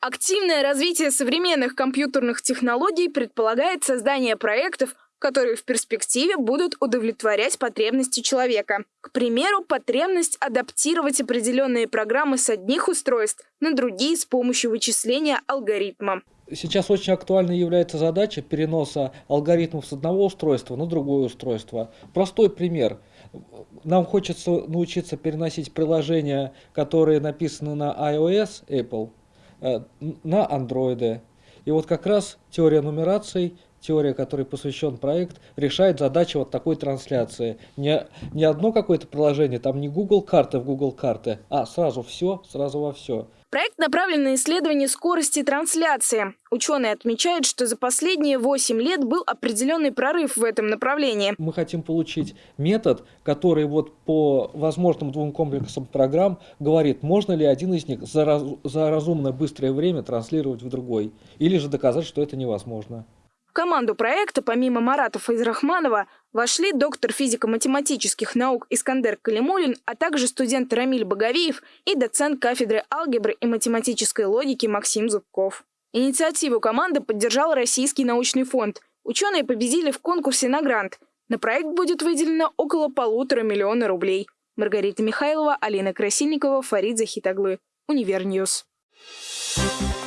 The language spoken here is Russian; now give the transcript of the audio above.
Активное развитие современных компьютерных технологий предполагает создание проектов, которые в перспективе будут удовлетворять потребности человека. К примеру, потребность адаптировать определенные программы с одних устройств на другие с помощью вычисления алгоритма. Сейчас очень актуальной является задача переноса алгоритмов с одного устройства на другое устройство. Простой пример. Нам хочется научиться переносить приложения, которые написаны на iOS Apple, на Android. И вот как раз теория нумераций теория, которой посвящен проект, решает задачи вот такой трансляции. Не, не одно какое-то приложение, там не Google карты в Google карты, а сразу все, сразу во все. Проект направлен на исследование скорости трансляции. Ученые отмечают, что за последние 8 лет был определенный прорыв в этом направлении. Мы хотим получить метод, который вот по возможным двум комплексам программ говорит, можно ли один из них за, раз, за разумно быстрое время транслировать в другой, или же доказать, что это невозможно. В команду проекта, помимо Марата Файзрахманова, вошли доктор физико-математических наук Искандер Калимулин, а также студент Рамиль Боговиев и доцент кафедры алгебры и математической логики Максим Зубков. Инициативу команды поддержал Российский научный фонд. Ученые победили в конкурсе на грант. На проект будет выделено около полутора миллиона рублей. Маргарита Михайлова, Алина Красильникова, Фарид Захитаглы. Универньюз. Thank you.